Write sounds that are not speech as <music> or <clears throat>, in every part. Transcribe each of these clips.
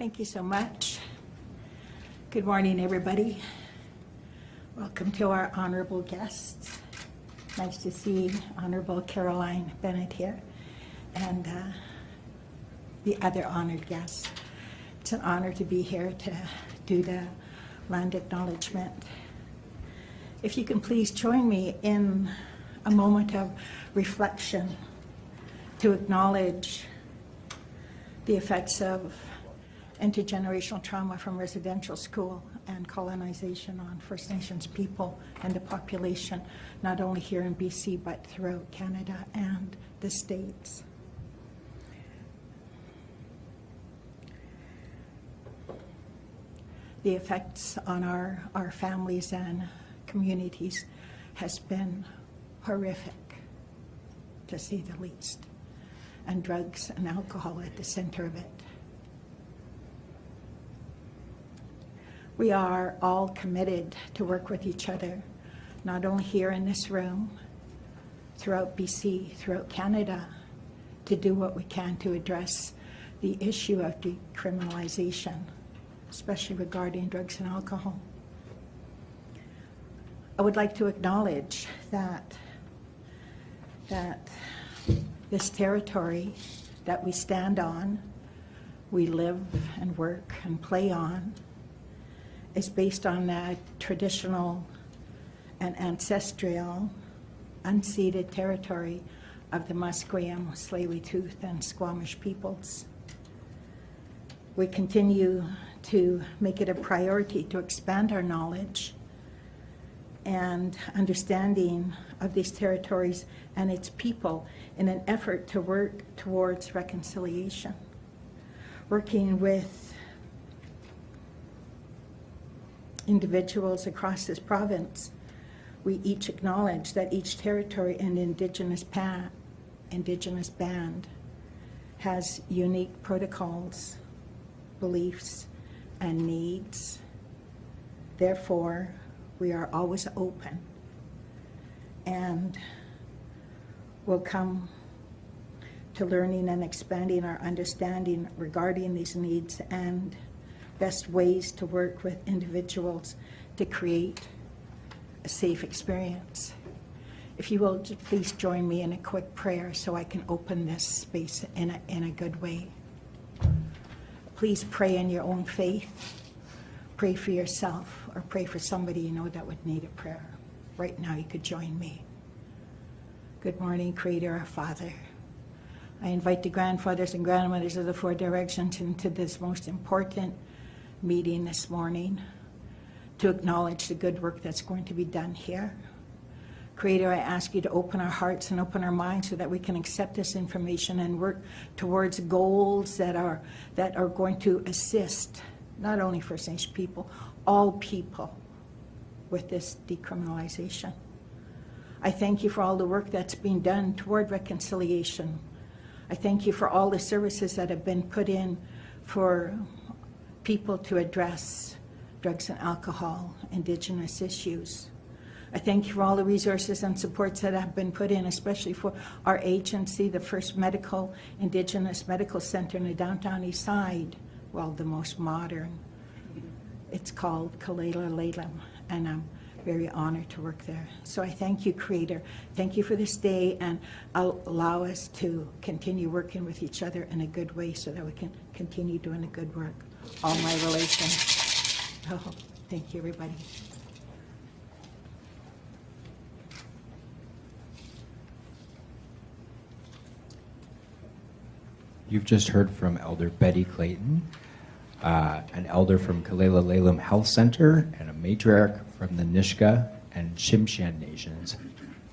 Thank you so much. Good morning, everybody. Welcome to our honorable guests. Nice to see Honorable Carolyn Bennett here and uh, the other honored guests. It's an honor to be here to do the land acknowledgement. If you can please join me in a moment of reflection to acknowledge the effects of intergenerational trauma from residential school and colonization on First Nations people and the population, not only here in BC, but throughout Canada and the States. The effects on our, our families and communities has been horrific, to say the least, and drugs and alcohol at the center of it. We are all committed to work with each other, not only here in this room, throughout BC, throughout Canada, to do what we can to address the issue of decriminalization, especially regarding drugs and alcohol. I would like to acknowledge that that this territory that we stand on, we live and work and play on, is based on that traditional and ancestral unceded territory of the Musqueam, Tsleil-Waututh, and Squamish peoples. We continue to make it a priority to expand our knowledge and understanding of these territories and its people in an effort to work towards reconciliation. Working with individuals across this province, we each acknowledge that each territory and indigenous, pa- indigenous band has unique protocols, beliefs, and needs. Therefore, we are always open and will come to learning and expanding our understanding regarding these needs and best ways to work with individuals to create a safe experience. If you will, please join me in a quick prayer so I can open this space in a, in a good way. Please pray in your own faith. Pray for yourself or pray for somebody you know that would need a prayer. Right now, you could join me. Good morning, Creator, our Father. I invite the grandfathers and grandmothers of the Four Directions into this most important meeting this morning to acknowledge the good work that's going to be done here. Creator, I ask you to open our hearts and open our minds so that we can accept this information and work towards goals that are, that are going to assist not only First Nations people, all people with this decriminalization. I thank you for all the work that's being done toward reconciliation. I thank you for all the services that have been put in for people to address drugs and alcohol, indigenous issues. I thank you for all the resources and supports that have been put in, especially for our agency, the first medical, indigenous medical center in the downtown east side, well, the most modern. It's called Kilala Lelum, and I'm very honored to work there. So I thank you, Creator. Thank you for this day, and allow us to continue working with each other in a good way so that we can continue doing the good work. All my relations. <laughs> Oh, thank you, everybody. You've just heard from Elder Betty Clayton, uh, an elder from Kilala Lelum Health Center, and a matriarch from the Nisga'a and Tsimshian Nations.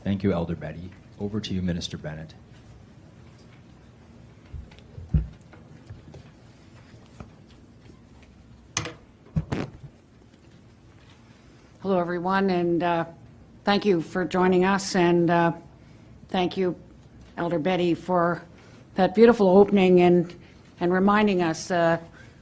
Thank you, Elder Betty. Over to you, Minister Bennett. Hello, everyone, and uh, thank you for joining us, and uh, thank you, Elder Betty, for that beautiful opening and, and reminding us uh,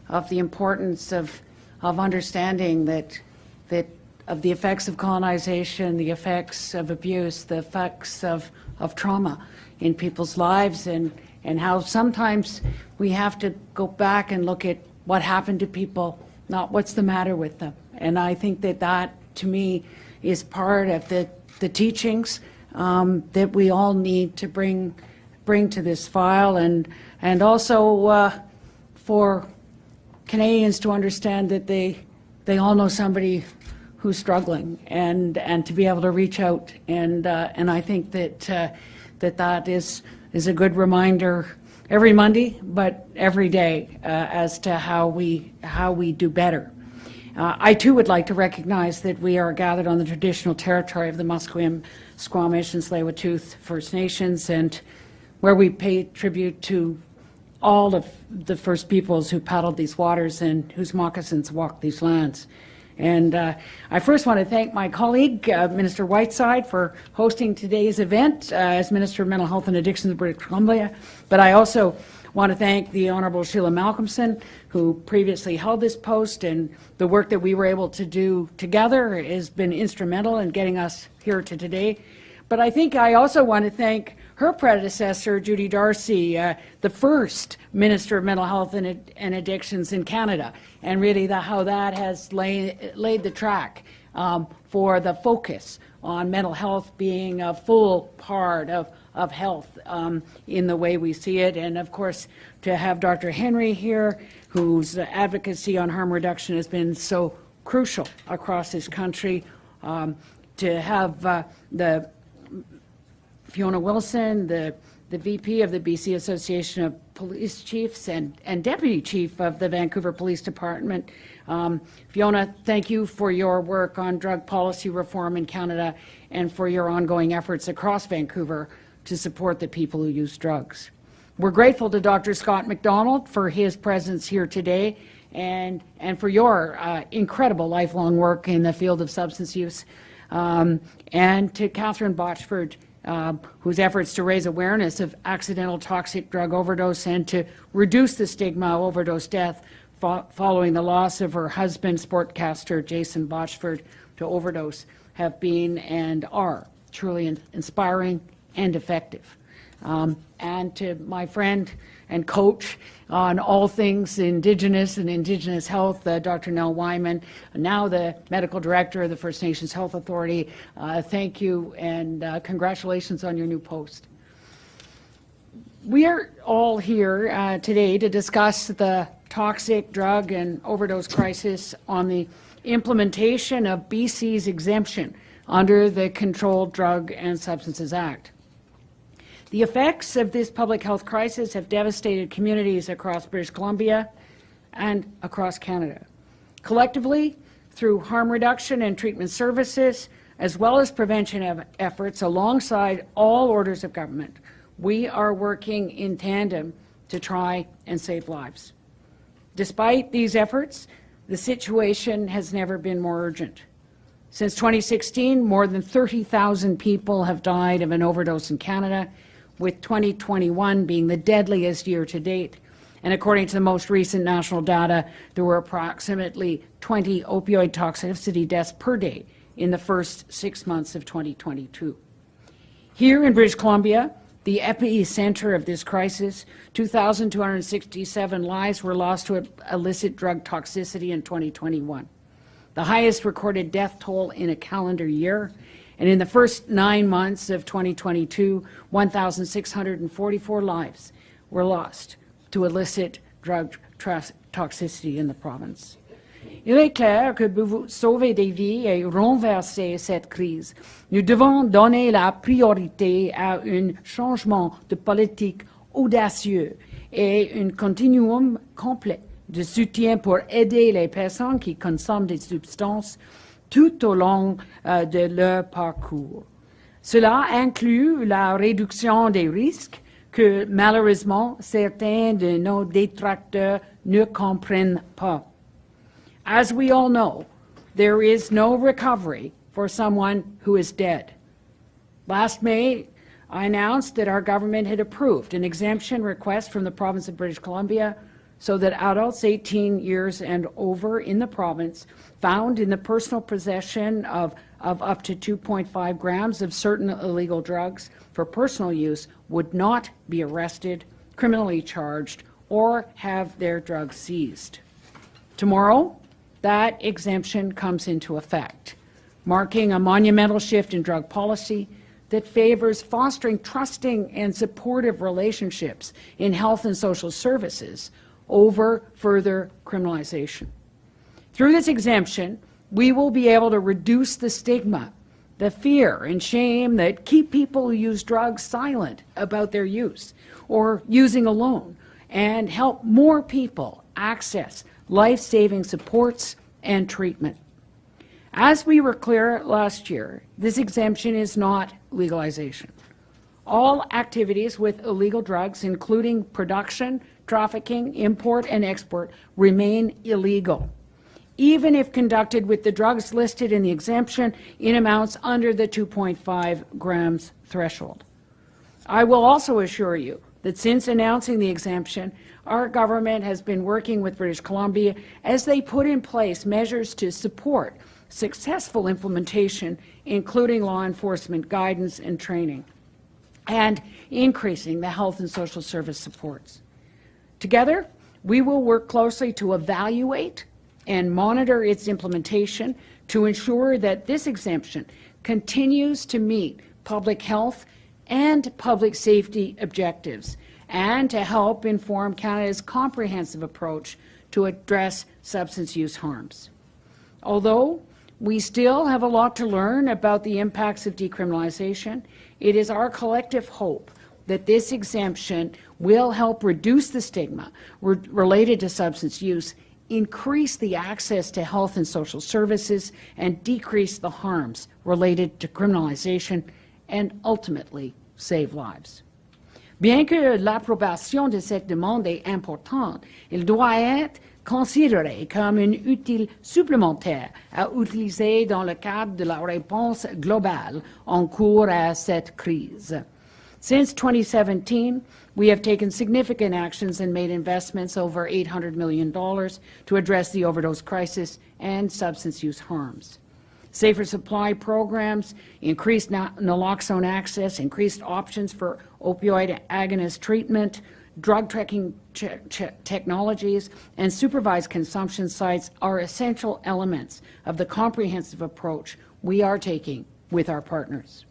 of the importance of, of understanding that, that of the effects of colonization, the effects of abuse, the effects of, of trauma in people's lives, and, and how sometimes we have to go back and look at what happened to people, not what's the matter with them. And I think that that, to me, is part of the, the teachings um, that we all need to bring, bring to this file and, and also uh, for Canadians to understand that they, they all know somebody who's struggling and, and to be able to reach out. And, uh, and I think that, uh, that that is, is a good reminder every Monday, but every day uh, as to how we, how we do better. Uh, I too would like to recognize that we are gathered on the traditional territory of the Musqueam, Squamish, and Tsleil-Waututh First Nations, and where we pay tribute to all of the First Peoples who paddled these waters and whose moccasins walked these lands. And uh, I first want to thank my colleague, uh, Minister Whiteside, for hosting today's event uh, as Minister of Mental Health and Addictions of British Columbia. But I also want to thank the Honourable Sheila Malcolmson, who previously held this post, and the work that we were able to do together has been instrumental in getting us here to today. But I think I also want to thank her predecessor, Judy Darcy, uh, the first Minister of Mental Health and, and Addictions in Canada, and really the, how that has lay, laid the track um, for the focus on mental health being a full part of, of health um, in the way we see it. And of course, to have Dr. Henry here, whose advocacy on harm reduction has been so crucial across this country, um, to have uh, the Fiona Wilson, the, the VP of the BC Association of Police Chiefs and, and Deputy Chief of the Vancouver Police Department. Um, Fiona, thank you for your work on drug policy reform in Canada and for your ongoing efforts across Vancouver to support the people who use drugs. We're grateful to Dr. Scott McDonald for his presence here today and, and for your uh, incredible lifelong work in the field of substance use, um, and to Catherine Botchford, um, whose efforts to raise awareness of accidental toxic drug overdose and to reduce the stigma of overdose death fo following the loss of her husband, sportcaster Jason Botchford, to overdose have been and are truly in inspiring and effective. Um, and to my friend and coach on all things Indigenous and Indigenous health, uh, Dr. Nell Wieman, now the Medical Director of the First Nations Health Authority. Uh, thank you and uh, congratulations on your new post. We are all here uh, today to discuss the toxic drug and overdose crisis on the implementation of BC's exemption under the Controlled Drug and Substances Act. The effects of this public health crisis have devastated communities across British Columbia and across Canada. Collectively, through harm reduction and treatment services, as well as prevention efforts alongside all orders of government, we are working in tandem to try and save lives. Despite these efforts, the situation has never been more urgent. Since 2016, more than 30,000 people have died of an overdose in Canada, with 2021 being the deadliest year to date. And according to the most recent national data, there were approximately 20 opioid toxicity deaths per day in the first six months of 2022. Here in British Columbia, the epicenter of this crisis, 2,267 lives were lost to illicit drug toxicity in 2021, the highest recorded death toll in a calendar year, and in the first nine months of 2022, 1,644 lives were lost to illicit drug toxicity in the province. Il est clair que pour sauver des vies et renverser cette crise, nous devons donner la priorité à un changement de politique audacieux et un continuum complet de soutien pour aider les personnes qui consomment des substances tout au long euh, de leur parcours. Cela inclut la réduction des risques que malheureusement certains de nos détracteurs ne comprennent pas. As we all know, there is no recovery for someone who is dead. Last May, I announced that our government had approved an exemption request from the province of British Columbia so that adults 18 years and over in the province found in the personal possession of, of up to 2.5 grams of certain illegal drugs for personal use would not be arrested, criminally charged, or have their drugs seized. Tomorrow, that exemption comes into effect, marking a monumental shift in drug policy that favors fostering trusting and supportive relationships in health and social services over further criminalization. Through this exemption, we will be able to reduce the stigma, the fear and shame that keep people who use drugs silent about their use or using alone, and help more people access life-saving supports and treatment. As we were clear last year, this exemption is not legalization. All activities with illegal drugs, including production, trafficking, import, and export, remain illegal, even if conducted with the drugs listed in the exemption in amounts under the 2.5 grams threshold. I will also assure you that since announcing the exemption, our government has been working with British Columbia as they put in place measures to support successful implementation, including law enforcement guidance and training, and increasing the health and social service supports. Together, we will work closely to evaluate and monitor its implementation to ensure that this exemption continues to meet public health and public safety objectives and to help inform Canada's comprehensive approach to address substance use harms. Although we still have a lot to learn about the impacts of decriminalization, it is our collective hope that this exemption will help reduce the stigma re related to substance use, increase the access to health and social services, and decrease the harms related to criminalization, and ultimately save lives. Bien que l'approbation de cette demande est importante, elle doit être considérée comme une utile supplémentaire à utiliser dans le cadre de la réponse globale en cours à cette crise. Since 2017, we have taken significant actions and made investments over $800 million to address the overdose crisis and substance use harms safer supply programs, increased naloxone access, increased options for opioid agonist treatment, drug tracking technologies, and supervised consumption sites are essential elements of the comprehensive approach we are taking with our partners.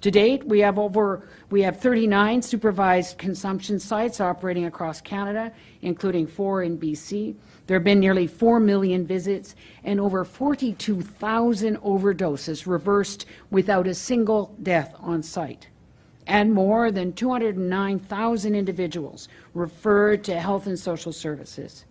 To date, we have over we have 39 supervised consumption sites operating across Canada, including four in BC. There have been nearly 4 million visits and over 42,000 overdoses reversed without a single death on site. And more than 209,000 individuals referred to health and social services.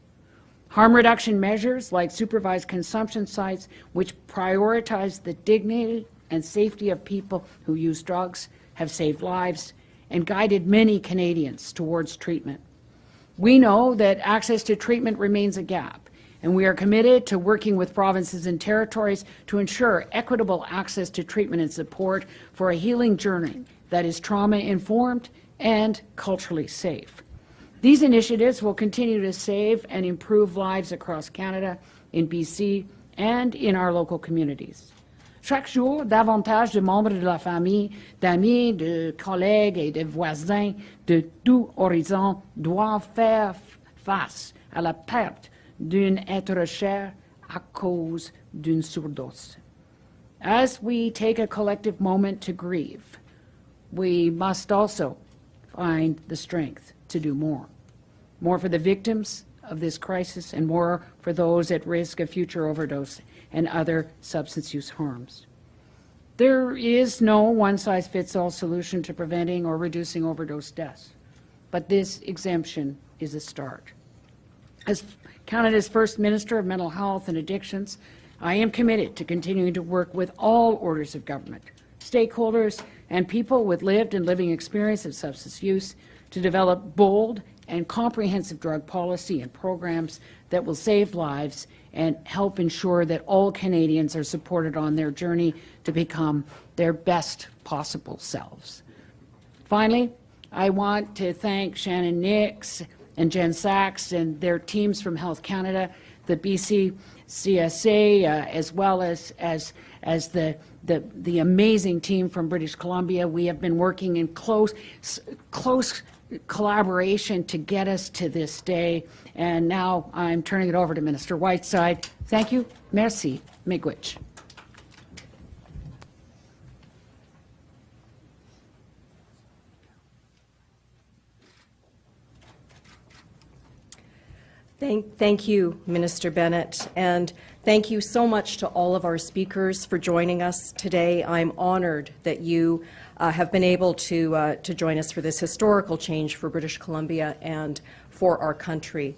Harm reduction measures like supervised consumption sites, which prioritize the dignity and safety of people who use drugs have saved lives and guided many Canadians towards treatment. We know that access to treatment remains a gap, and we are committed to working with provinces and territories to ensure equitable access to treatment and support for a healing journey that is trauma-informed and culturally safe. These initiatives will continue to save and improve lives across Canada, in BC, and in our local communities. Chaque jour, davantage de membres de la famille, d'amis, de collègues et de voisins de tout horizon doivent faire face à la perte d'un être cher à cause d'une surdose. As we take a collective moment to grieve, we must also find the strength to do more. More for the victims of this crisis and more for those at risk of future overdose and other substance use harms. There is no one-size-fits-all solution to preventing or reducing overdose deaths, but this exemption is a start. As Canada's First Minister of Mental Health and Addictions, I am committed to continuing to work with all orders of government, stakeholders, and people with lived and living experience of substance use to develop bold and comprehensive drug policy and programs that will save lives and help ensure that all Canadians are supported on their journey to become their best possible selves. Finally, I want to thank Shannon Nix and Jen Saxe and their teams from Health Canada, the BC CSA, uh, as well as, as, as the, the, the amazing team from British Columbia. We have been working in close, close collaboration to get us to this day. And now I'm turning it over to Minister Whiteside. Thank you. Merci. Miigwech. Thank, thank you, Minister Bennett, and thank you so much to all of our speakers for joining us today. I'm honored that you uh, have been able to, uh, to join us for this historical change for British Columbia and for our country.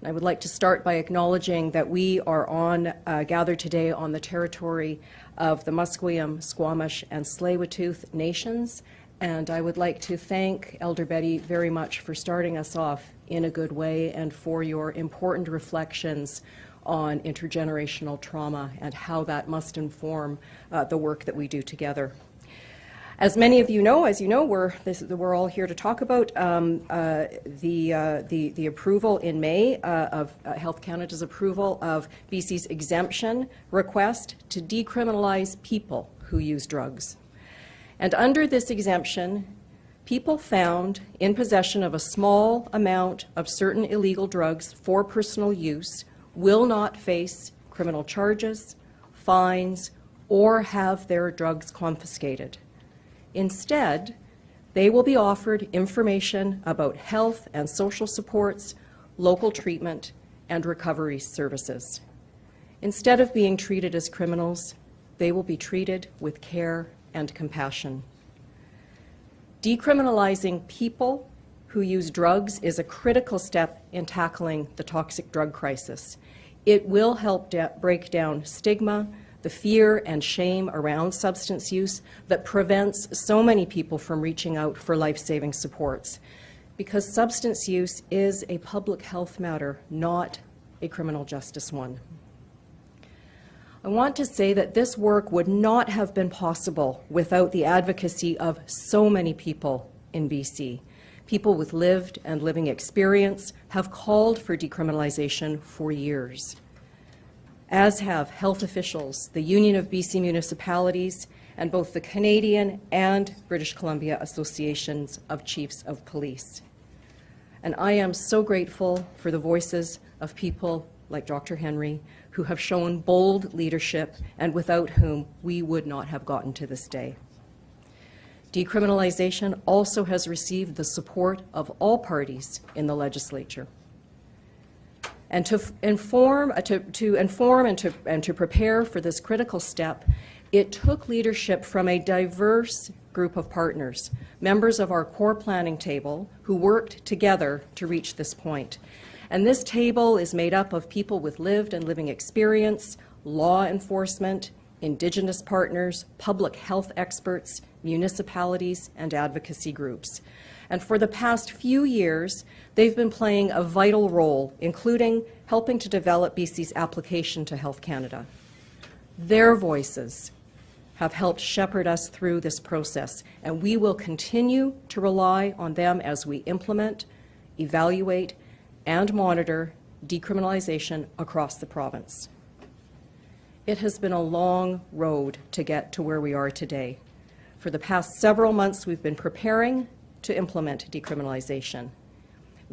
And I would like to start by acknowledging that we are on, uh, gathered today on the territory of the Musqueam, Squamish, and Tsleil-Waututh nations, and I would like to thank Elder Betty very much for starting us off in a good way and for your important reflections on intergenerational trauma and how that must inform uh, the work that we do together. As many of you know, as you know, we're, this, we're all here to talk about um, uh, the, uh, the, the approval in May uh, of uh, Health Canada's approval of BC's exemption request to decriminalize people who use drugs. And under this exemption, people found in possession of a small amount of certain illegal drugs for personal use will not face criminal charges, fines, or have their drugs confiscated. Instead, they will be offered information about health and social supports, local treatment, and recovery services. Instead of being treated as criminals, they will be treated with care and compassion. Decriminalizing people who use drugs is a critical step in tackling the toxic drug crisis. It will help break down stigma, the fear and shame around substance use that prevents so many people from reaching out for life-saving supports. Because substance use is a public health matter, not a criminal justice one. I want to say that this work would not have been possible without the advocacy of so many people in BC. People with lived and living experience have called for decriminalization for years, as have health officials, the Union of BC Municipalities, and both the Canadian and British Columbia Associations of Chiefs of Police. And I am so grateful for the voices of people like Dr. Henry, who have shown bold leadership and without whom we would not have gotten to this day. Decriminalization also has received the support of all parties in the legislature. And to inform, uh, to, to inform and to, and to prepare for this critical step, it took leadership from a diverse group of partners, members of our core planning table who worked together to reach this point. And this table is made up of people with lived and living experience, law enforcement, Indigenous partners, public health experts, municipalities, and advocacy groups. And for the past few years, they've been playing a vital role, including helping to develop BC's application to Health Canada. Their voices have helped shepherd us through this process, and we will continue to rely on them as we implement, evaluate, and monitor decriminalization across the province. It has been a long road to get to where we are today. For the past several months, we've been preparing to implement decriminalization.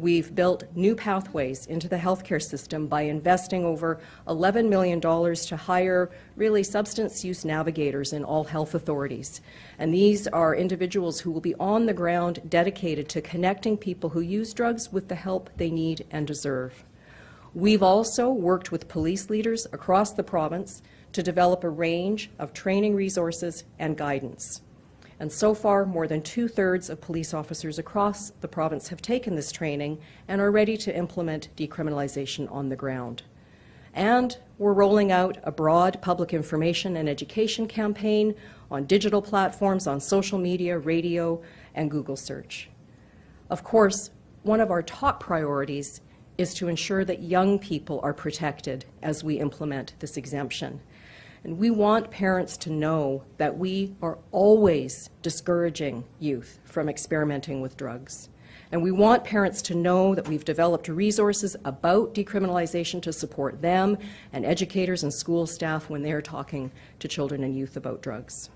We've built new pathways into the healthcare system by investing over $11 million to hire really substance use navigators in all health authorities. And these are individuals who will be on the ground dedicated to connecting people who use drugs with the help they need and deserve. We've also worked with police leaders across the province to develop a range of training resources and guidance. And so far, more than two-thirds of police officers across the province have taken this training and are ready to implement decriminalization on the ground. And we're rolling out a broad public information and education campaign on digital platforms, on social media, radio, and Google search. Of course, one of our top priorities is to ensure that young people are protected as we implement this exemption. And we want parents to know that we are always discouraging youth from experimenting with drugs. And we want parents to know that we've developed resources about decriminalization to support them and educators and school staff when they're talking to children and youth about drugs.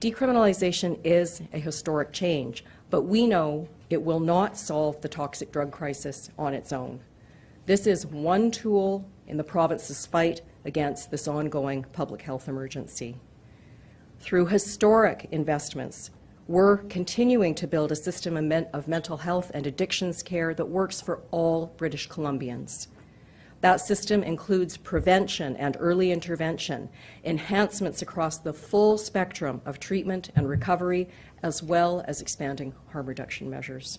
Decriminalization is a historic change, But we know it will not solve the toxic drug crisis on its own. This is one tool in the province's fight against this ongoing public health emergency. Through historic investments, we're continuing to build a system of, mental health and addictions care that works for all British Columbians. That system includes prevention and early intervention, enhancements across the full spectrum of treatment and recovery, as well as expanding harm reduction measures.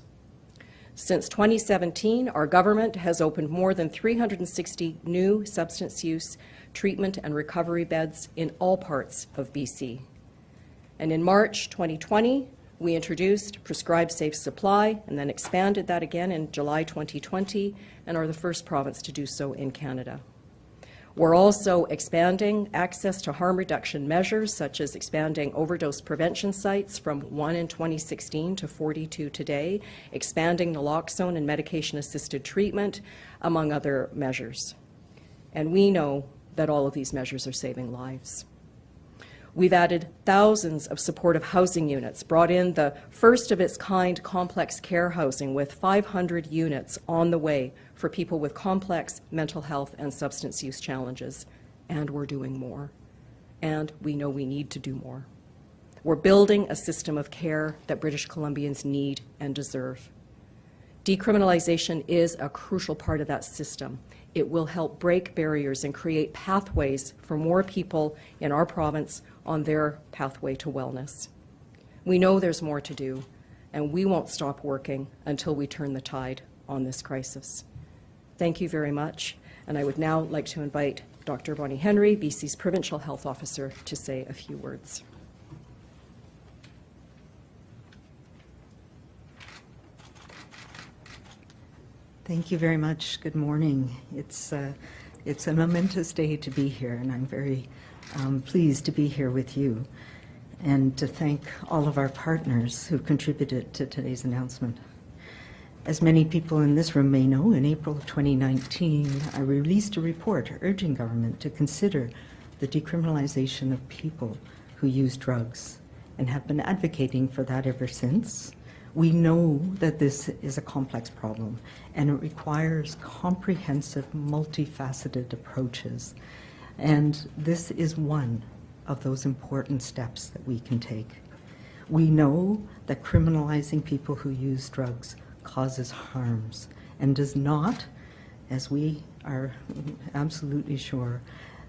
Since 2017, our government has opened more than 360 new substance use treatment and recovery beds in all parts of BC. And in March 2020, we introduced Prescribed Safe Supply and then expanded that again in July 2020 and are the first province to do so in Canada. We're also expanding access to harm reduction measures, such as expanding overdose prevention sites from one in 2016 to 42 today, expanding naloxone and medication-assisted treatment, among other measures. And we know that all of these measures are saving lives. We've added thousands of supportive housing units, brought in the first of its kind complex care housing with 500 units on the way for people with complex mental health and substance use challenges. And we're doing more. And we know we need to do more. We're building a system of care that British Columbians need and deserve. Decriminalization is a crucial part of that system. It will help break barriers and create pathways for more people in our province on their pathway to wellness. We know there's more to do, and we won't stop working until we turn the tide on this crisis. Thank you very much, and I would now like to invite Dr. Bonnie Henry, BC's Provincial Health Officer, to say a few words. Thank you very much. Good morning. It's, uh, it's a momentous day to be here, and I'm very um, pleased to be here with you and to thank all of our partners who contributed to today's announcement. As many people in this room may know, in April of 2019, I released a report urging government to consider the decriminalization of people who use drugs and have been advocating for that ever since. We know that this is a complex problem and it requires comprehensive, multifaceted approaches. And this is one of those important steps that we can take. We know that criminalizing people who use drugs causes harms and does not, as we are absolutely sure,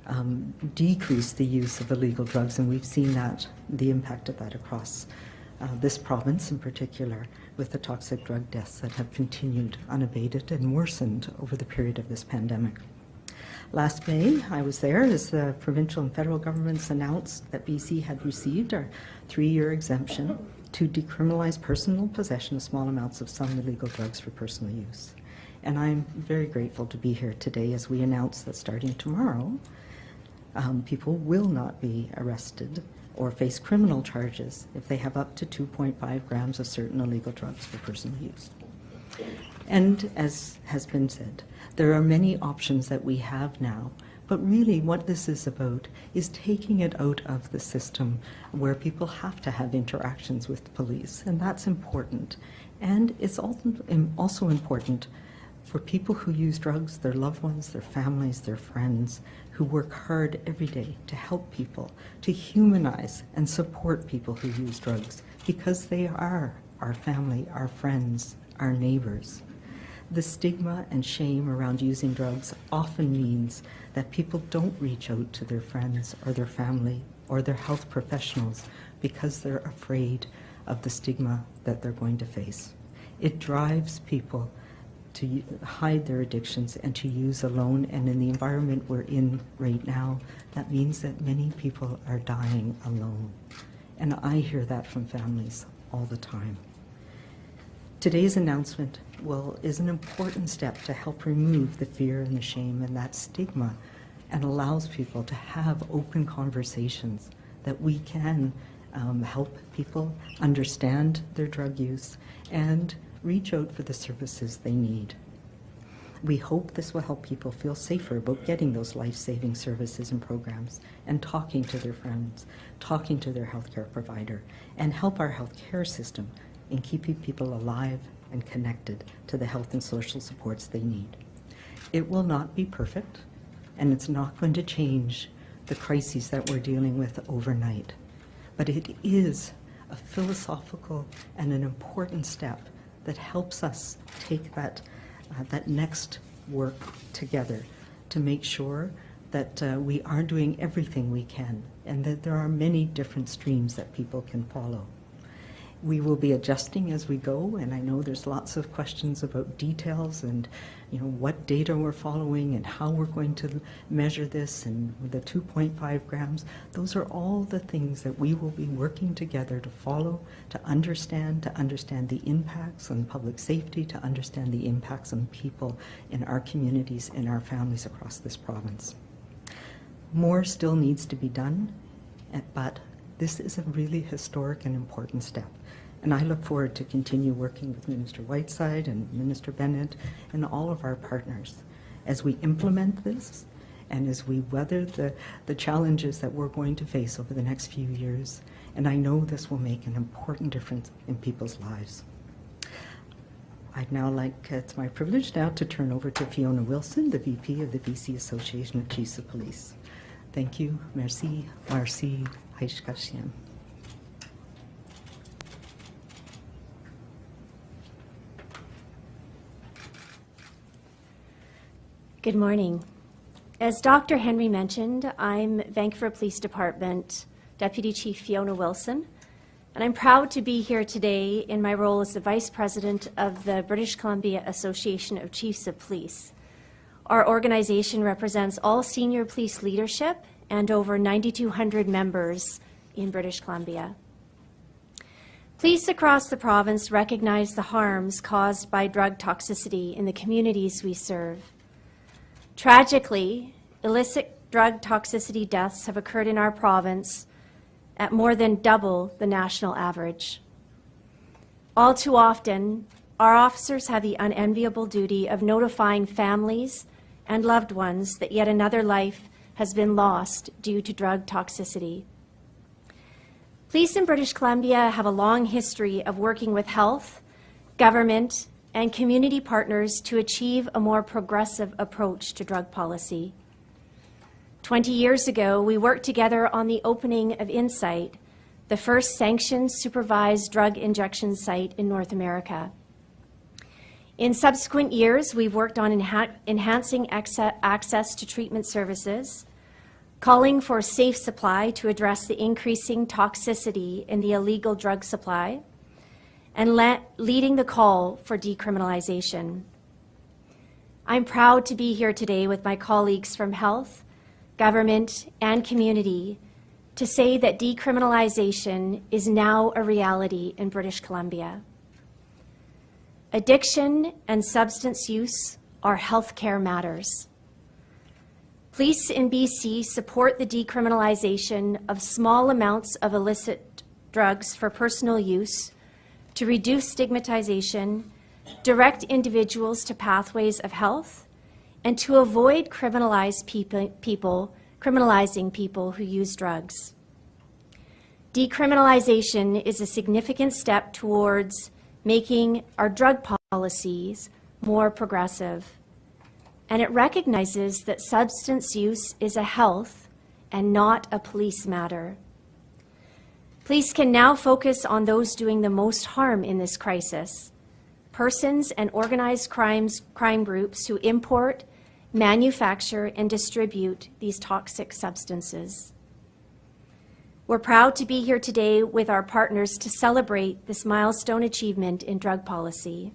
um, decrease the use of illegal drugs. And we've seen that, the impact of that across uh, this province in particular, with the toxic drug deaths that have continued unabated and worsened over the period of this pandemic. Last May, I was there as the provincial and federal governments announced that BC had received our three-year exemption to decriminalize personal possession of small amounts of some illegal drugs for personal use. And I'm very grateful to be here today as we announce that starting tomorrow, um, people will not be arrested or face criminal charges if they have up to 2.5 grams of certain illegal drugs for personal use. And as has been said, there are many options that we have now, but really what this is about is taking it out of the system where people have to have interactions with police, and that's important. And it's also important for people who use drugs, their loved ones, their families, their friends, who work hard every day to help people, to humanize and support people who use drugs, because they are our family, our friends, our neighbors. The stigma and shame around using drugs often means that people don't reach out to their friends or their family or their health professionals because they're afraid of the stigma that they're going to face. It drives people to hide their addictions and to use alone. And in the environment we're in right now, that means that many people are dying alone. And I hear that from families all the time. Today's announcement will, is an important step to help remove the fear and the shame and that stigma and allows people to have open conversations that we can um, help people understand their drug use and reach out for the services they need. We hope this will help people feel safer about getting those life-saving services and programs and talking to their friends, talking to their healthcare provider, and help our healthcare system in keeping people alive and connected to the health and social supports they need. It will not be perfect, and it's not going to change the crises that we're dealing with overnight. But it is a philosophical and an important step that helps us take that, uh, that next work together to make sure that uh, we are doing everything we can and that there are many different streams that people can follow. We will be adjusting as we go, and I know there's lots of questions about details and, you know, what data we're following and how we're going to measure this and the 2.5 grams. Those are all the things that we will be working together to follow, to understand, to understand the impacts on public safety, to understand the impacts on people in our communities and our families across this province. More still needs to be done, eh, but this is a really historic and important step. And I look forward to continue working with Minister Whiteside and Minister Bennett and all of our partners as we implement this and as we weather the, the challenges that we're going to face over the next few years. And I know this will make an important difference in people's lives. I'd now like, it's my privilege now to turn over to Fiona Wilson, the VP of the BC Association of Chiefs of Police. Thank you. Merci. Merci. Haishkashian. Good morning. As Dr. Henry mentioned, I'm Vancouver Police Department Deputy Chief Fiona Wilson, and I'm proud to be here today in my role as the Vice President of the British Columbia Association of Chiefs of Police. Our organization represents all senior police leadership and over 9,200 members in British Columbia. Police across the province recognize the harms caused by drug toxicity in the communities we serve. Tragically, illicit drug toxicity deaths have occurred in our province at more than double the national average. All too often, our officers have the unenviable duty of notifying families and loved ones that yet another life has been lost due to drug toxicity. Police in British Columbia have a long history of working with health, government, and community partners to achieve a more progressive approach to drug policy. 20 years ago, we worked together on the opening of Insite, the first sanctioned supervised drug injection site in North America. In subsequent years, we've worked on enha enhancing access to treatment services, calling for safe supply to address the increasing toxicity in the illegal drug supply, and leading the call for decriminalization. I'm proud to be here today with my colleagues from health, government, and community to say that decriminalization is now a reality in British Columbia. Addiction and substance use are healthcare matters. Police in BC support the decriminalization of small amounts of illicit drugs for personal use to reduce stigmatization, direct individuals to pathways of health, and to avoid criminalize people, people, criminalizing people who use drugs. Decriminalization is a significant step towards making our drug policies more progressive. And it recognizes that substance use is a health and not a police matter. Police can now focus on those doing the most harm in this crisis persons and organized crimes, crime groups who import, manufacture, and distribute these toxic substances. We're proud to be here today with our partners to celebrate this milestone achievement in drug policy.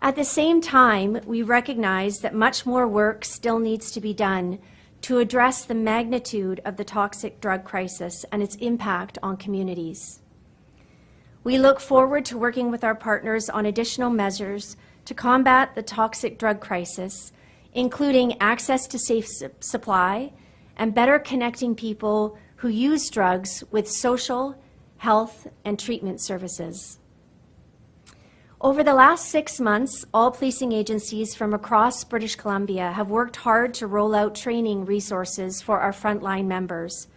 At the same time, we recognize that much more work still needs to be done to address the magnitude of the toxic drug crisis and its impact on communities. We look forward to working with our partners on additional measures to combat the toxic drug crisis, including access to safe su supply and better connecting people who use drugs with social, health, and treatment services. Over the last six months, all policing agencies from across British Columbia have worked hard to roll out training resources for our frontline members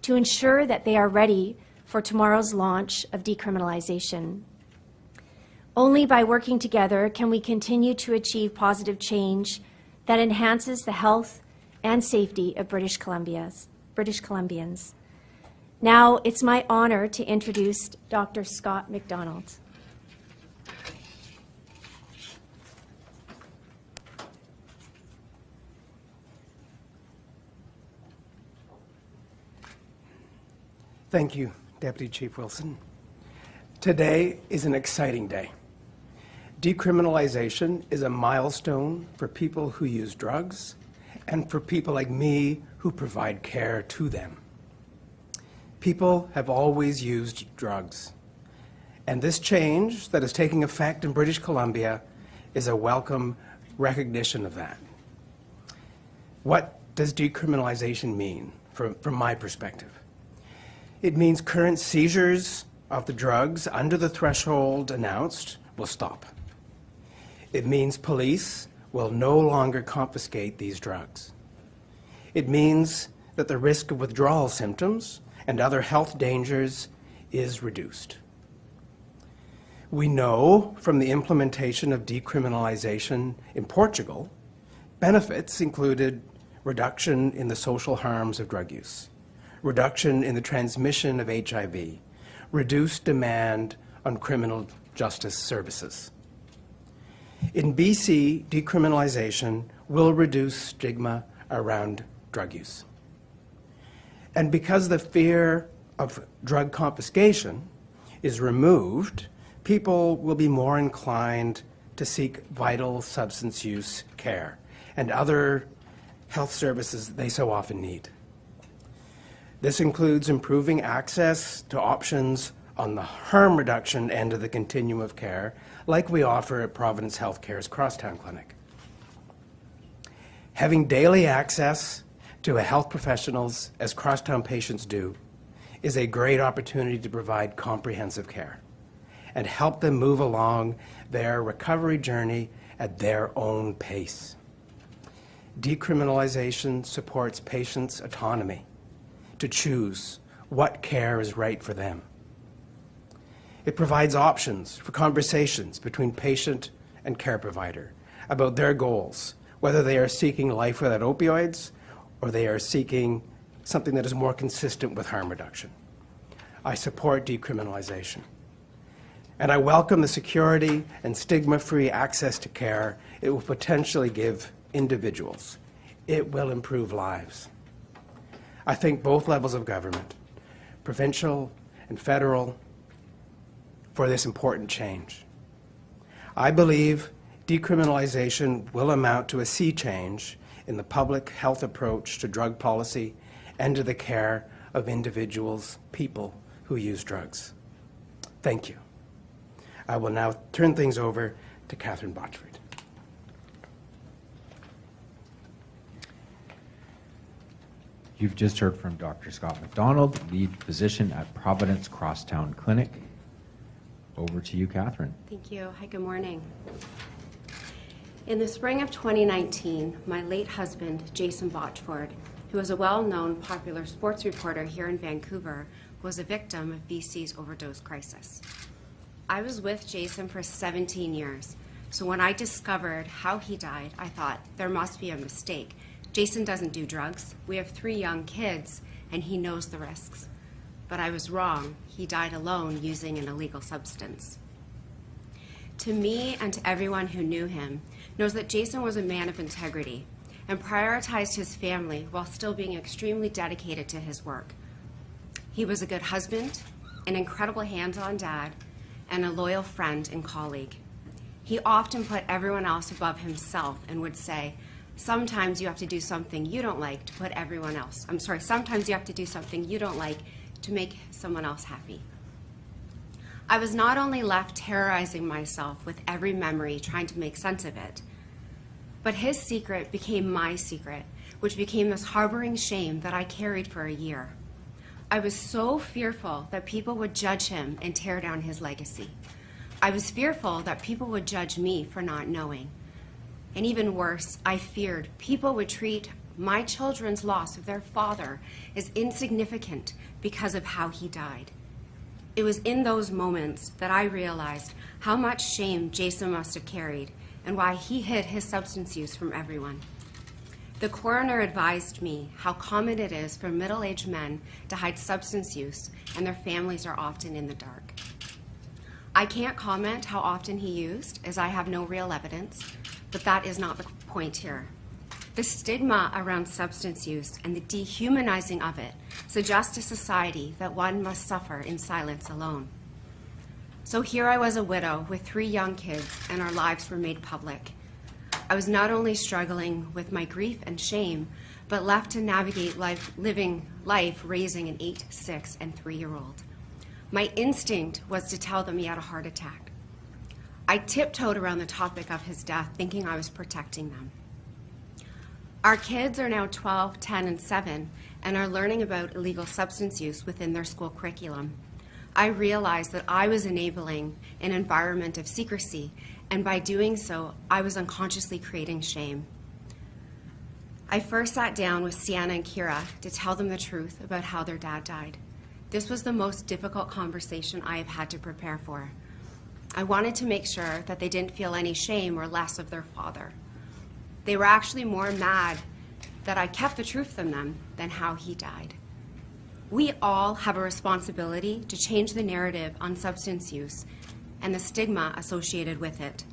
to ensure that they are ready for tomorrow's launch of decriminalization. Only by working together can we continue to achieve positive change that enhances the health and safety of British Columbia's, British Columbians. Now, it's my honor to introduce Dr. Scott McDonald. Thank you, Deputy Chief Wilson. Today is an exciting day. Decriminalization is a milestone for people who use drugs and for people like me who provide care to them. People have always used drugs, and this change that is taking effect in British Columbia is a welcome recognition of that. What does decriminalization mean from, from my perspective? It means current seizures of the drugs under the threshold announced will stop. It means police will no longer confiscate these drugs. It means that the risk of withdrawal symptoms and other health dangers is reduced. We know from the implementation of decriminalization in Portugal, benefits included reduction in the social harms of drug use, reduction in the transmission of HIV, reduced demand on criminal justice services. In BC, decriminalization will reduce stigma around drug use. And because the fear of drug confiscation is removed, people will be more inclined to seek vital substance use care and other health services they so often need. This includes improving access to options on the harm reduction end of the continuum of care, like we offer at Providence Healthcare's Crosstown Clinic. Having daily access to health professionals, as Crosstown patients do, is a great opportunity to provide comprehensive care and help them move along their recovery journey at their own pace. Decriminalization supports patients' autonomy to choose what care is right for them. It provides options for conversations between patient and care provider about their goals, whether they are seeking life without opioids or they are seeking something that is more consistent with harm reduction. I support decriminalization. And I welcome the security and stigma-free access to care it will potentially give individuals. It will improve lives. I thank both levels of government, provincial and federal, for this important change. I believe decriminalization will amount to a sea change in the public health approach to drug policy and to the care of individuals, people who use drugs. Thank you. I will now turn things over to Catherine Botchford. You've just heard from Dr. Scott MacDonald, lead physician at Providence Crosstown Clinic. Over to you, Catherine. Thank you. Hi, good morning. In the spring of 2019, my late husband, Jason Botchford, who was a well-known popular sports reporter here in Vancouver, was a victim of BC's overdose crisis. I was with Jason for 17 years, so when I discovered how he died, I thought there must be a mistake. Jason doesn't do drugs. We have three young kids, and he knows the risks. But I was wrong. He died alone using an illegal substance. To me and to everyone who knew him, knows that Jason was a man of integrity and prioritized his family while still being extremely dedicated to his work. He was a good husband, an incredible hands-on dad, and a loyal friend and colleague. He often put everyone else above himself and would say, sometimes you have to do something you don't like to put everyone else. I'm sorry, sometimes you have to do something you don't like to make someone else happy. I was not only left terrorizing myself with every memory, trying to make sense of it, but his secret became my secret, which became this harboring shame that I carried for a year. I was so fearful that people would judge him and tear down his legacy. I was fearful that people would judge me for not knowing. And even worse, I feared people would treat my children's loss of their father as insignificant because of how he died. It was in those moments that I realized how much shame Jason must have carried and why he hid his substance use from everyone. The coroner advised me how common it is for middle aged men to hide substance use, and their families are often in the dark. I can't comment how often he used, as I have no real evidence, but that is not the point here. The stigma around substance use and the dehumanizing of it suggests a society that one must suffer in silence alone. So here I was a widow with three young kids, and our lives were made public. I was not only struggling with my grief and shame, but left to navigate life, living life raising an eight, six, and three year old. My instinct was to tell them he had a heart attack. I tiptoed around the topic of his death, thinking I was protecting them. Our kids are now 12, 10, and 7 and are learning about illegal substance use within their school curriculum. I realized that I was enabling an environment of secrecy, and by doing so, I was unconsciously creating shame. I first sat down with Sienna and Kira to tell them the truth about how their dad died. This was the most difficult conversation I have had to prepare for. I wanted to make sure that they didn't feel any shame or less of their father. They were actually more mad that I kept the truth from them than how he died. We all have a responsibility to change the narrative on substance use and the stigma associated with it.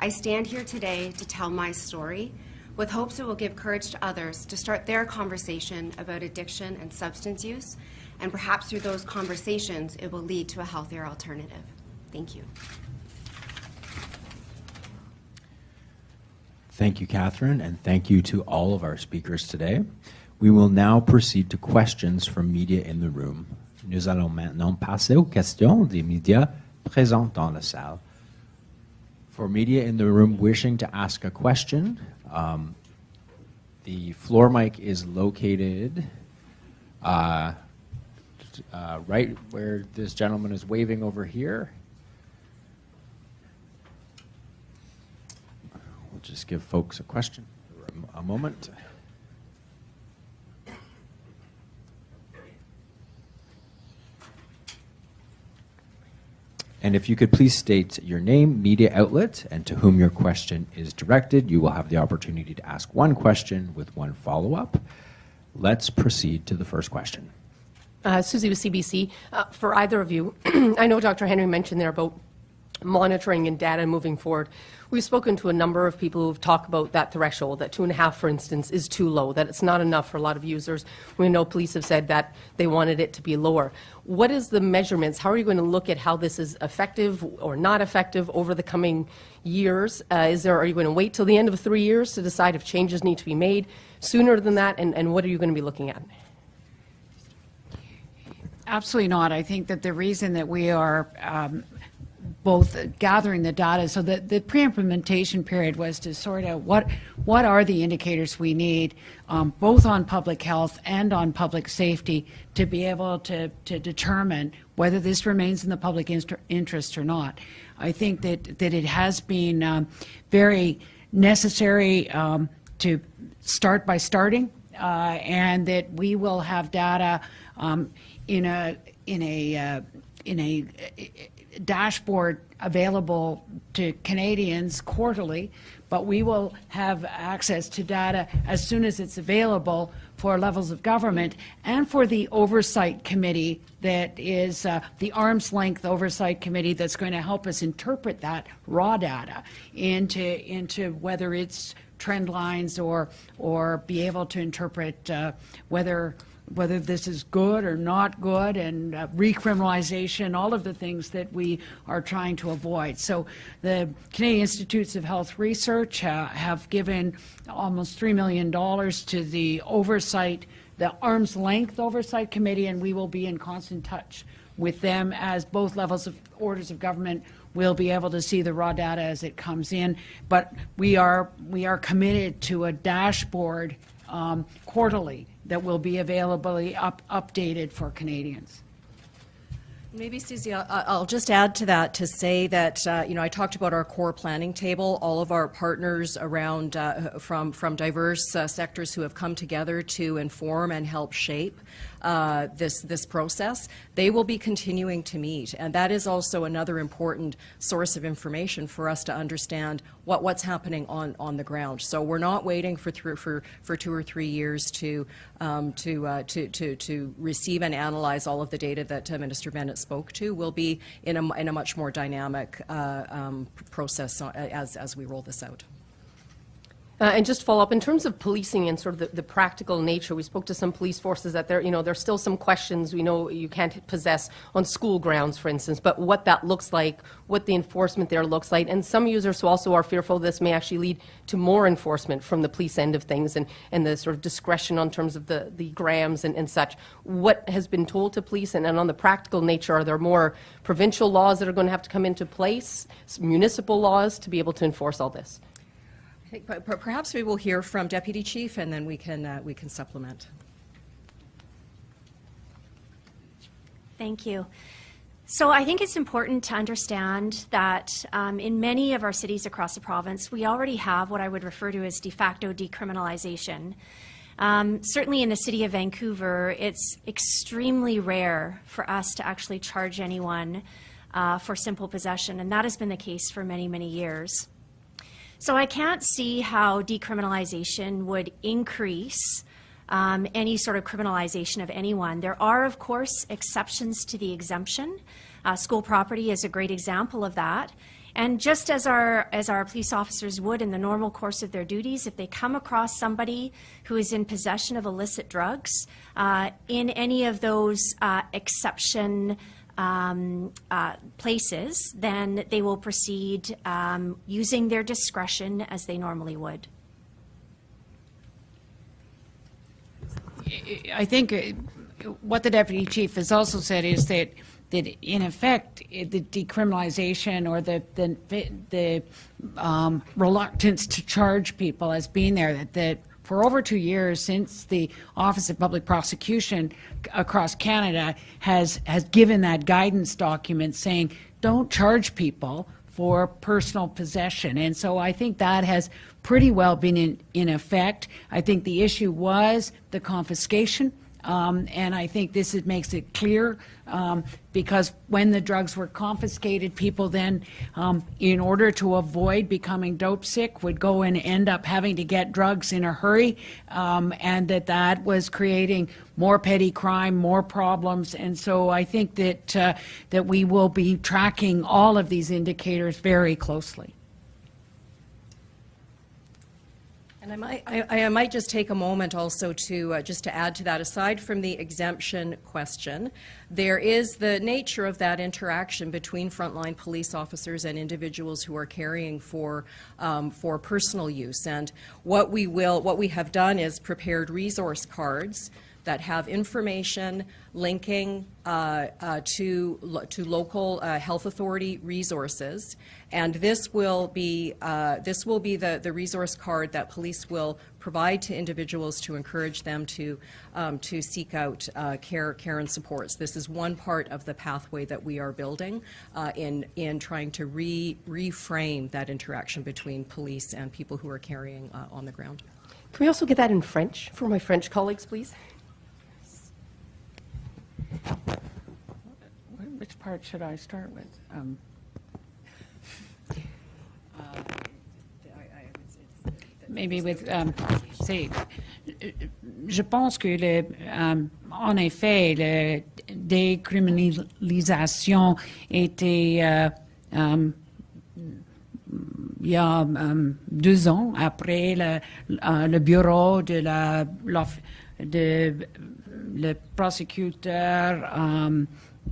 I stand here today to tell my story with hopes it will give courage to others to start their conversation about addiction and substance use, and perhaps through those conversations, it will lead to a healthier alternative. Thank you. Thank you, Catherine, and thank you to all of our speakers today. We will now proceed to questions from media in the room. Nous allons maintenant passer aux questions des médias présents dans la salle. For media in the room wishing to ask a question, um, the floor mic is located uh, uh, right where this gentleman is waving over here. We'll just give folks a question a- moment. And if you could please state your name, media outlet, and to whom your question is directed, you will have the opportunity to ask one question with one follow-up. Let's proceed to the first question. Uh, Susie with CBC. Uh, for either of you, <clears throat> I know Dr. Henry mentioned there about monitoring and data moving forward. We've spoken to a number of people who've talked about that threshold, that two and a half, for instance, is too low, that it's not enough for a lot of users. We know police have said that they wanted it to be lower. What is the measurements? How are you going to look at how this is effective or not effective over the coming years? Uh, is there, are you going to wait till the end of three years to decide if changes need to be made sooner than that? And, and what are you going to be looking at? Absolutely not. I think that the reason that we are um, both gathering the data, so that the pre-implementation period was to sort out what what are the indicators we need, um, both on public health and on public safety, to be able to to determine whether this remains in the public interest or not. I think that that it has been um, very necessary um, to start by starting, and that we will have data um, in a in a uh, in a dashboard available to Canadians quarterly, but we will have access to data as soon as it's available for levels of government and for the oversight committee that is uh, the arm's length oversight committee that's going to help us interpret that raw data into into whether it's trend lines or or be able to interpret uh, whether whether this is good or not good, and uh, recriminalization, all of the things that we are trying to avoid. So the Canadian Institutes of Health Research uh, have given almost $3 million to the oversight, the arm's length oversight committee, and we will be in constant touch with them as both levels of orders of government will be able to see the raw data as it comes in. But we are, we are committed to a dashboard um, quarterly that will be available, up, updated for Canadians. Maybe, Susie, I- I'll just add to that to say that, uh, you know, I talked about our core planning table, all of our partners around, uh, from, from diverse uh, sectors who have come together to inform and help shape uh, this, this process. They will be continuing to meet, and that is also another important source of information for us to understand what, what's happening on, on the ground. So we're not waiting for, thr- for, for two or three years to, um, to, uh, to, to, to receive and analyze all of the data that uh, Minister Bennett spoke to. We'll be in a, in a much more dynamic uh, um, process uh, as, as we roll this out. Uh, and just follow up in terms of policing and sort of the, the practical nature. We spoke to some police forces that there, you know, there's still some questions. We know you can't possess on school grounds, for instance, but what that looks like, what the enforcement there looks like, and some users who also are fearful this may actually lead to more enforcement from the police end of things and, and the sort of discretion on terms of the, the grams and, and such. What has been told to police, and, and on the practical nature, are there more provincial laws that are going to have to come into place, municipal laws to be able to enforce all this? Perhaps we will hear from Deputy Chief, and then we can, uh, we can supplement. Thank you. So I think it's important to understand that um, in many of our cities across the province, we already have what I would refer to as de facto decriminalization. Um, certainly in the city of Vancouver, it's extremely rare for us to actually charge anyone uh, for simple possession, and that has been the case for many, many years. So I can't see how decriminalization would increase um, any sort of criminalization of anyone. There are, of course, exceptions to the exemption. Uh, school property is a great example of that. And just as our as our police officers would in the normal course of their duties, if they come across somebody who is in possession of illicit drugs uh, in any of those uh, exception um, uh, places, then they will proceed um, using their discretion as they normally would. I think uh, what the deputy chief has also said is that that in effect the decriminalization or the the the um, reluctance to charge people as being there that that for over two years since the Office of Public Prosecution across Canada has has given that guidance document saying don't charge people for personal possession. And so I think that has pretty well been in, in effect. I think the issue was the confiscation. Um, and I think this is, makes it clear um, because when the drugs were confiscated, people then, um, in order to avoid becoming dope sick, would go and end up having to get drugs in a hurry, um, and that that was creating more petty crime, more problems. And so I think that uh, that we will be tracking all of these indicators very closely. And I might, I, I might just take a moment also to, uh, just to add to that, aside from the exemption question, there is the nature of that interaction between frontline police officers and individuals who are carrying for, um, for personal use. And what we will, what we have done is prepared resource cards that have information linking uh, uh, to, lo- to local uh, health authority resources. And this will be, uh, this will be the, the resource card that police will provide to individuals to encourage them to, um, to seek out uh, care, care and supports. This is one part of the pathway that we are building uh, in, in trying to re, reframe that interaction between police and people who are carrying on the ground. Can we also get that in French for my French colleagues, please? Which part should I start with? Maybe with, c'est, je pense que le, um, en effet, la décriminalisation était euh, um, il y a um, deux ans après le, euh, le bureau de la de le prosécuteur um,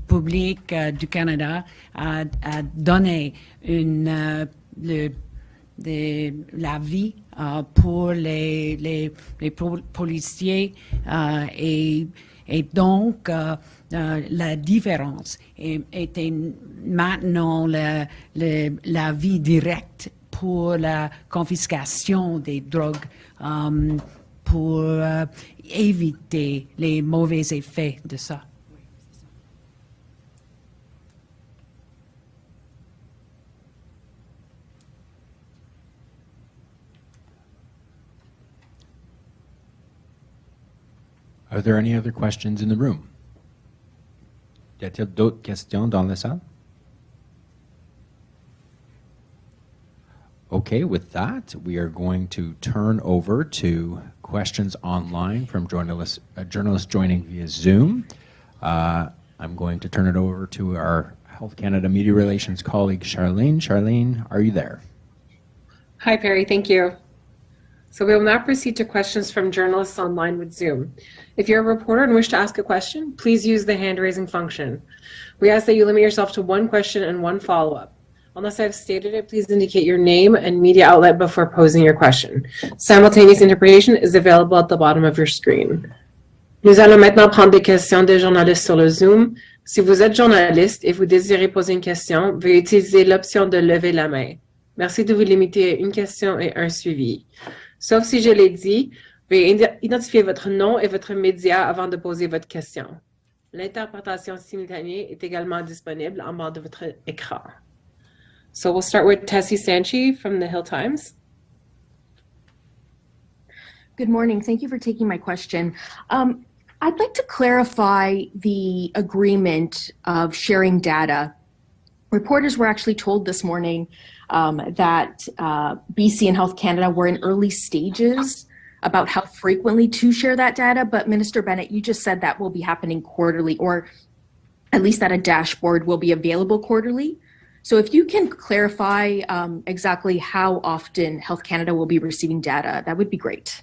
public euh, du Canada a, donné une euh, le, la vie euh, pour les, les, les po- policiers euh, et, donc euh, euh, la différence était maintenant le- le- la vie pour la confiscation des drogues euh, pour euh, éviter les mauvais effets de ça. Are there any other questions in the room? Y a-t-il d'autres questions dans la salle? Okay, with that, we are going to turn over to questions online from journalists, uh, journalists joining via Zoom. Uh, I'm going to turn it over to our Health Canada Media Relations colleague, Charlene. Charlene, are you there? Hi, Perry. Thank you. So we will now proceed to questions from journalists online with Zoom. If you're a reporter and wish to ask a question, please use the hand raising function. We ask that you limit yourself to one question and one follow-up. Unless I've stated it, please indicate your name and media outlet before posing your question. Simultaneous interpretation is available at the bottom of your screen. Nous allons maintenant prendre des questions des journalistes sur le Zoom. Si vous êtes journaliste et vous désirez poser une question, veuillez utiliser l'option de lever la main. Merci de vous limiter à une question et un suivi. Sauf si je l'ai dit, veuillez identifier votre nom et votre média avant de poser votre question. L'interprétation simultanée est également disponible en bas de votre écran. So we'll start with Tessie Sanci from the Hill Times. Good morning. Thank you for taking my question. Um, I'd like to clarify the agreement of sharing data. Reporters were actually told this morning um, that uh, BC and Health Canada were in early stages about how frequently to share that data. But Minister Bennett, you just said that will be happening quarterly, or at least that a dashboard will be available quarterly. So if you can clarify um, exactly how often Health Canada will be receiving data, that would be great.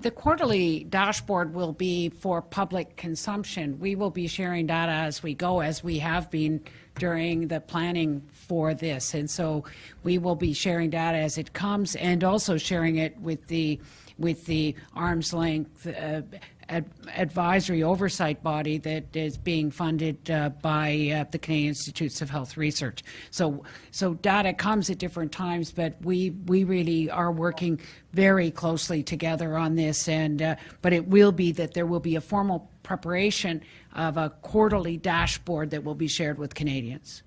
The quarterly dashboard will be for public consumption. We will be sharing data as we go, as we have been during the planning for this. And so we will be sharing data as it comes and also sharing it with the with the arm's length uh, ad- advisory oversight body that is being funded uh, by uh, the Canadian Institutes of Health Research. So, so data comes at different times, but we we really are working very closely together on this. And uh, but it will be that there will be a formal preparation of a quarterly dashboard that will be shared with Canadians.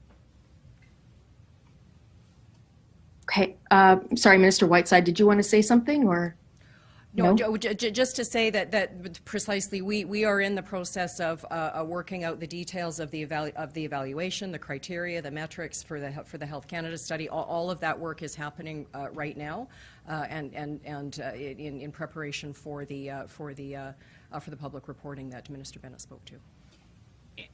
Okay, uh, sorry, Minister Whiteside, did you want to say something or? No, No? ju- ju- just to say that, that precisely, we, we are in the process of uh, uh, working out the details of the, evalu- of the evaluation, the criteria, the metrics for the, for the Health Canada study. All, all of that work is happening uh, right now uh, and, and, and uh, in, in preparation for the, uh, for the, uh, uh, for the public reporting that Minister Bennett spoke to.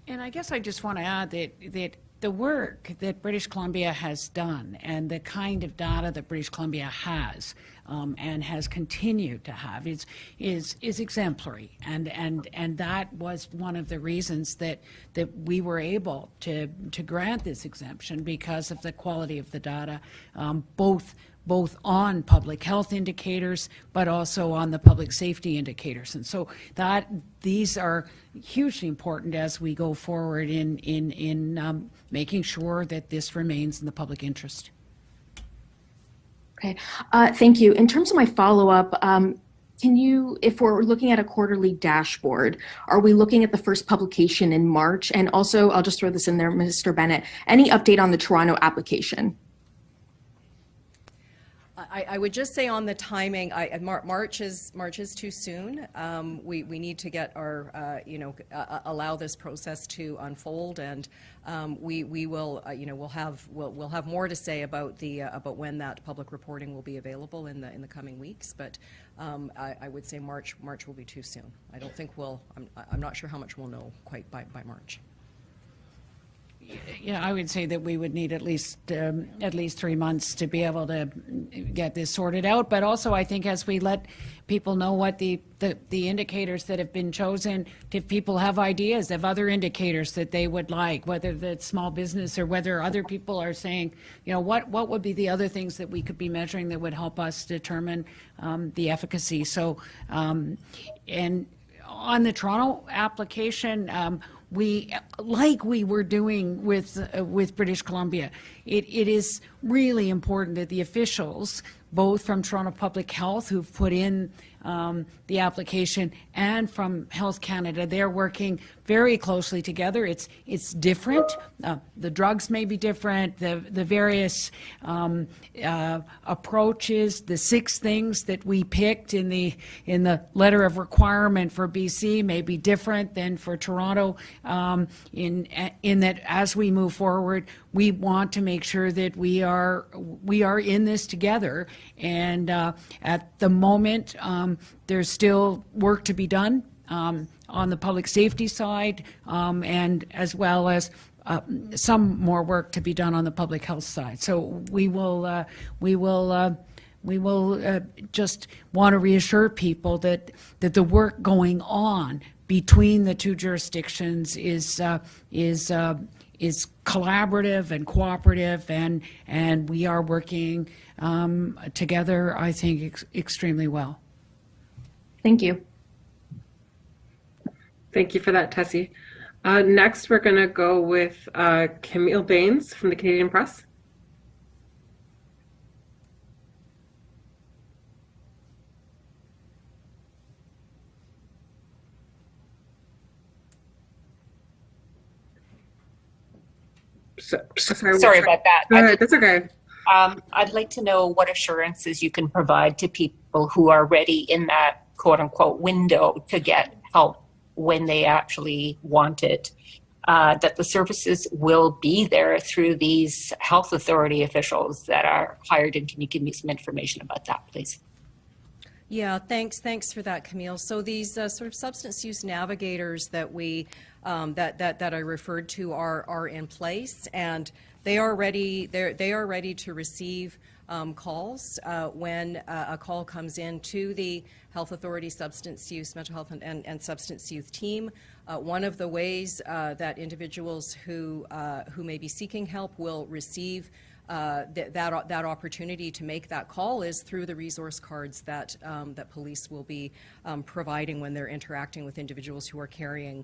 And I guess I just want to add that, that the work that British Columbia has done and the kind of data that British Columbia has um, and has continued to have is, is, is exemplary. And, and, and that was one of the reasons that, that we were able to, to grant this exemption because of the quality of the data, um, both both on public health indicators, but also on the public safety indicators. And so that these are hugely important as we go forward in, in, in um, making sure that this remains in the public interest. Okay, uh, thank you. In terms of my follow-up, um, can you, if we're looking at a quarterly dashboard, are we looking at the first publication in March? And also, I'll just throw this in there, Mr. Bennett, any update on the Toronto application? I, I would just say on the timing, I, Mar- March is, March is too soon. Um, we, we need to get our, uh, you know, uh, uh, allow this process to unfold, and um, we, we will, uh, you know, we'll have, we'll, we'll have more to say about the, uh, about when that public reporting will be available in the, in the coming weeks, but um, I, I would say March, March will be too soon. I don't think we'll, I'm, I'm not sure how much we'll know quite by, by March. Yeah, I would say that we would need at least um, at least three months to be able to get this sorted out. But also, I think as we let people know what the, the, the indicators that have been chosen, if people have ideas of other indicators that they would like, whether that's small business or whether other people are saying, you know, what what would be the other things that we could be measuring that would help us determine um, the efficacy. So, um, and on the Toronto application, um, we, like we were doing with, uh, with British Columbia, it, it is really important that the officials, both from Toronto Public Health, who've put in um, the application and from Health Canada. They're working very closely together. It's it's different. Uh, the drugs may be different. The the various um, uh, approaches, the six things that we picked in the in the letter of requirement for BC may be different than for Toronto. Um, in in that as we move forward, we want to make sure that we are we are in this together. And uh, at the moment, um, there's still work to be done um, on the public safety side, um, and as well as uh, some more work to be done on the public health side. So we will uh, we will. Uh, we will uh, just want to reassure people that that the work going on between the two jurisdictions is uh, is uh, is collaborative and cooperative, and and we are working um, together. I think ex- extremely well. Thank you. Thank you for that, Tessie. Uh, next, we're going to go with uh, Camille Bains from the Canadian Press. So, sorry, Sorry about that. That's okay. Um, I'd like to know what assurances you can provide to people who are ready in that quote unquote window to get help when they actually want it. Uh, that the services will be there through these health authority officials that are hired. And can you give me some information about that, please? Yeah, thanks, thanks for that, Camille. So these uh, sort of substance use navigators that we, um, that, that, that I referred to are, are in place and they are ready, they're, ready to receive um, calls uh, when uh, a call comes in to the Health Authority Substance Use, Mental Health and, and, and Substance Youth team. Uh, one of the ways uh, that individuals who, uh, who may be seeking help will receive uh, th- that, that opportunity to make that call is through the resource cards that, um, that police will be um, providing when they're interacting with individuals who are carrying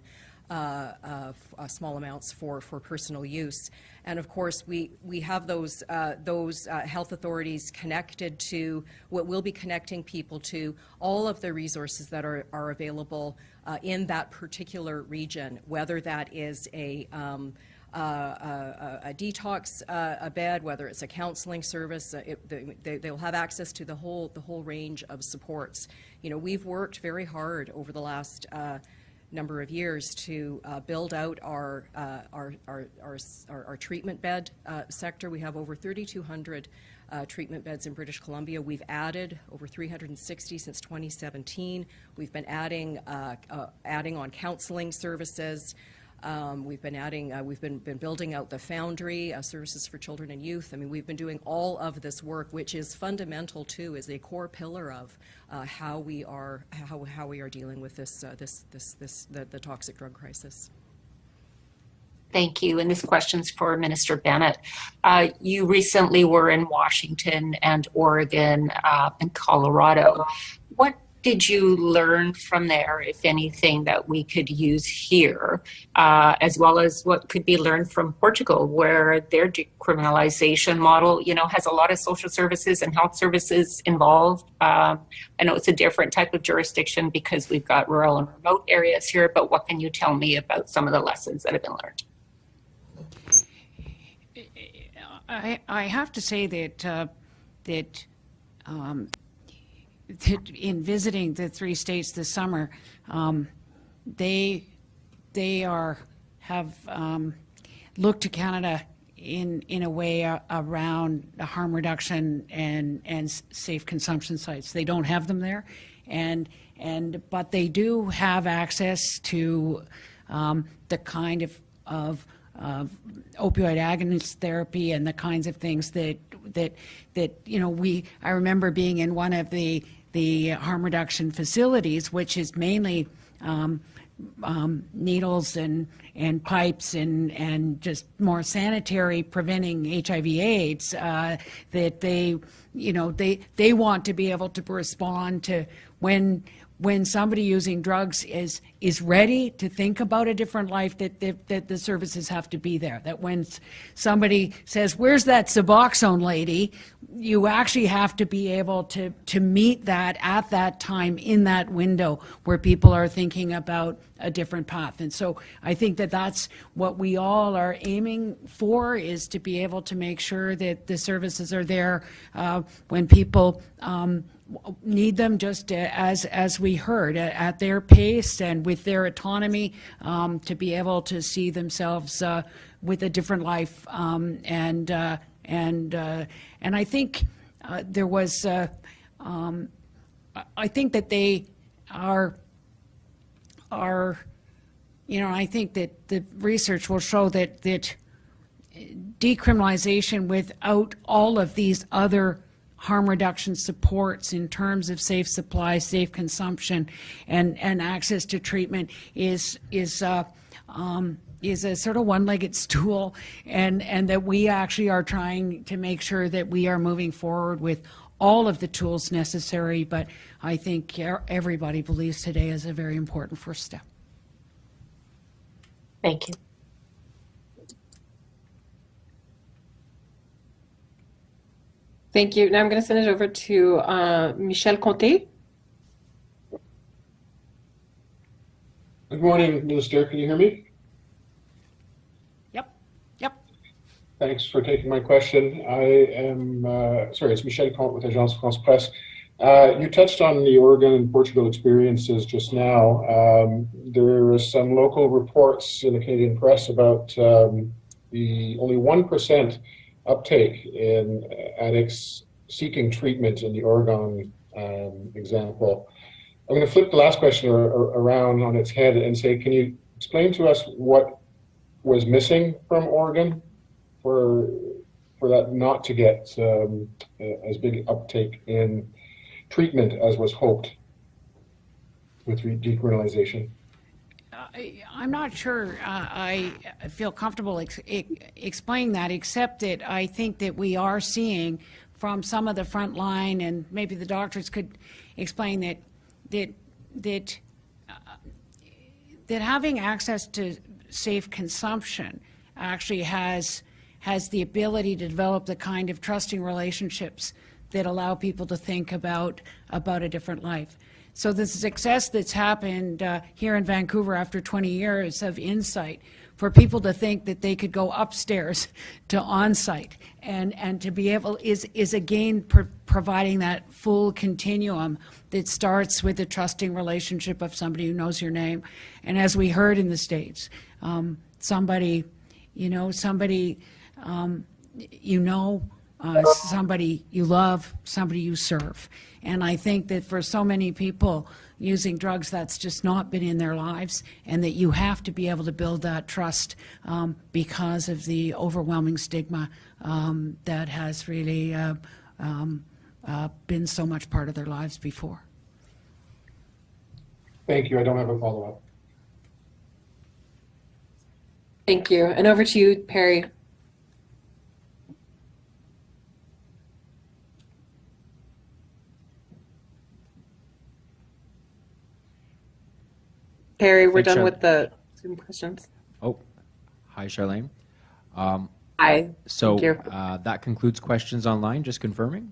small amounts for, for personal use. And of course, we, we have those, uh, those uh, health authorities connected to what we'll be connecting people to all of the resources that are, are available uh, in that particular region, whether that is a um, uh, a, a, detox uh, a bed, whether it's a counseling service, uh, it, they, they, they'll have access to the whole the whole range of supports. You know, we've worked very hard over the last uh, number of years to uh, build out our, uh, our, our, our, our, treatment bed uh, sector. We have over 3,200 uh, treatment beds in British Columbia. We've added over 360 since 2017. We've been adding, uh, uh, adding on counseling services. Um, we've been adding, uh, we've been, been building out the Foundry, uh, services for children and youth. I mean, we've been doing all of this work, which is fundamental too, is a core pillar of uh, how we are, how, how we are dealing with this, uh, this, this, this, the, the toxic drug crisis. Thank you. And this question's for Minister Bennett. Uh, you recently were in Washington and Oregon uh, and Colorado. What did you learn from there, if anything, that we could use here, uh, as well as what could be learned from Portugal, where their decriminalization model, you know, has a lot of social services and health services involved. Um, I know it's a different type of jurisdiction because we've got rural and remote areas here, but what can you tell me about some of the lessons that have been learned? I, I have to say that uh, that, um, that in visiting the three states this summer, um, they they are have um, looked to Canada in in a way uh, around harm reduction and and safe consumption sites. They don't have them there, and and but they do have access to um, the kind of of of opioid agonist therapy and the kinds of things that that that you know we I remember being in one of the the harm reduction facilities, which is mainly um, um, needles and and pipes and and just more sanitary preventing HIV/AIDS. Uh, that they you know, they, they want to be able to respond to when, when somebody using drugs is, is ready to think about a different life, that, that, that the services have to be there. That when somebody says, where's that Suboxone lady? You actually have to be able to, to meet that at that time in that window where people are thinking about a different path. And so I think that that's what we all are aiming for is to be able to make sure that the services are there uh, when people um, need them just uh, as as we heard at, at their pace and with their autonomy um, to be able to see themselves uh, with a different life. Um, and uh, and uh, and I think uh, there was uh, um, I think that they are are, you know, I think that the research will show that, that decriminalization without all of these other harm reduction supports in terms of safe supply, safe consumption, and, and access to treatment is, is, uh, um, is a sort of one-legged stool, and, and that we actually are trying to make sure that we are moving forward with all of the tools necessary, but I think everybody believes today is a very important first step. Thank you. Thank you. Now I'm going to send it over to uh, Michel Comte. Good morning, Minister. Can you hear me? Yep, yep. Thanks for taking my question. I am, uh, sorry, it's Michel Comte with Agence France Presse. Uh, you touched on the Oregon and Portugal experiences just now. Um, there are some local reports in the Canadian press about um, the only 1% uptake in addicts seeking treatment in the Oregon um, example. I'm going to flip the last question ar- ar- around on its head and say, can you explain to us what was missing from Oregon for for that not to get um, as big uptake in treatment as was hoped with decriminalization? I'm not sure uh, I feel comfortable ex- explaining that, except that I think that we are seeing from some of the front line, and maybe the doctors could explain that, that, that, uh, that having access to safe consumption actually has, has the ability to develop the kind of trusting relationships that allow people to think about, about a different life. So the success that's happened uh, here in Vancouver after 20 years of Insite, for people to think that they could go upstairs <laughs> to Onsite and, and to be able, is, is again pro- providing that full continuum that starts with a trusting relationship of somebody who knows your name. And as we heard in the States, um, somebody, you know, somebody um, you know, uh, somebody you love, somebody you serve. And I think that for so many people using drugs, that's just not been in their lives, and that you have to be able to build that trust um, because of the overwhelming stigma um, that has really uh, um, uh, been so much part of their lives before. Thank you. I don't have a follow-up. Thank you. And over to you, Perry. Perry, we're Thanks, done Char- with the Zoom questions. Oh, hi, Charlene. Um, Hi. So Thank you. uh, that concludes questions online, just confirming?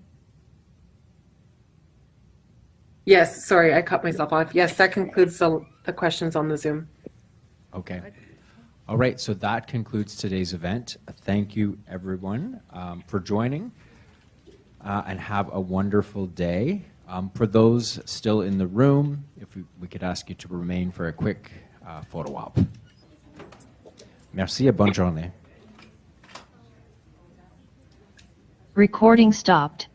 Yes, sorry, I cut myself off. Yes, that concludes the, the questions on the Zoom. Okay. All right, so that concludes today's event. Thank you, everyone, um, for joining, uh, and have a wonderful day. Um, For those still in the room, if we we could ask you to remain for a quick uh, photo op. Merci et bonne journée. Recording stopped.